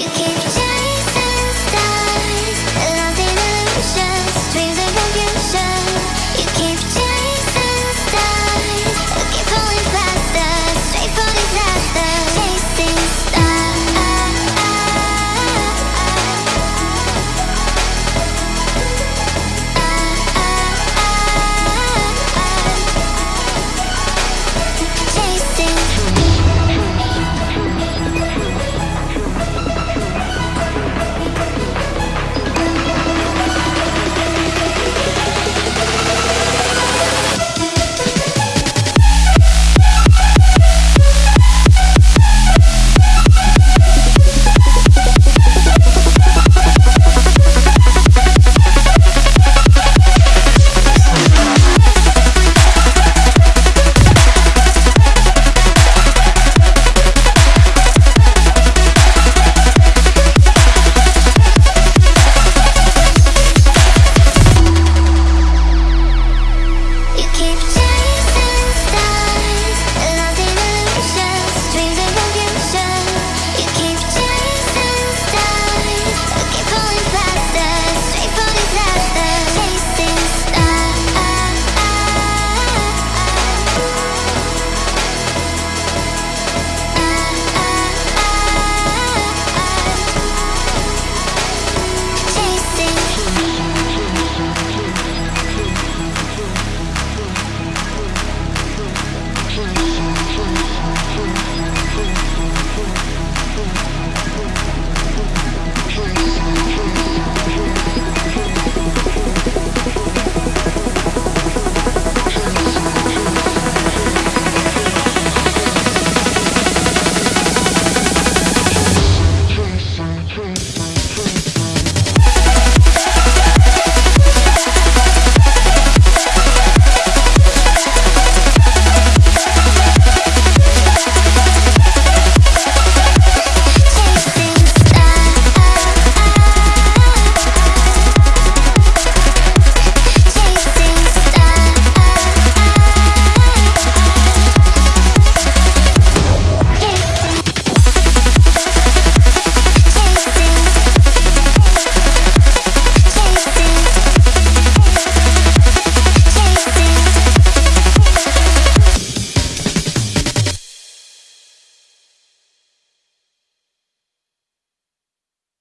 You can't change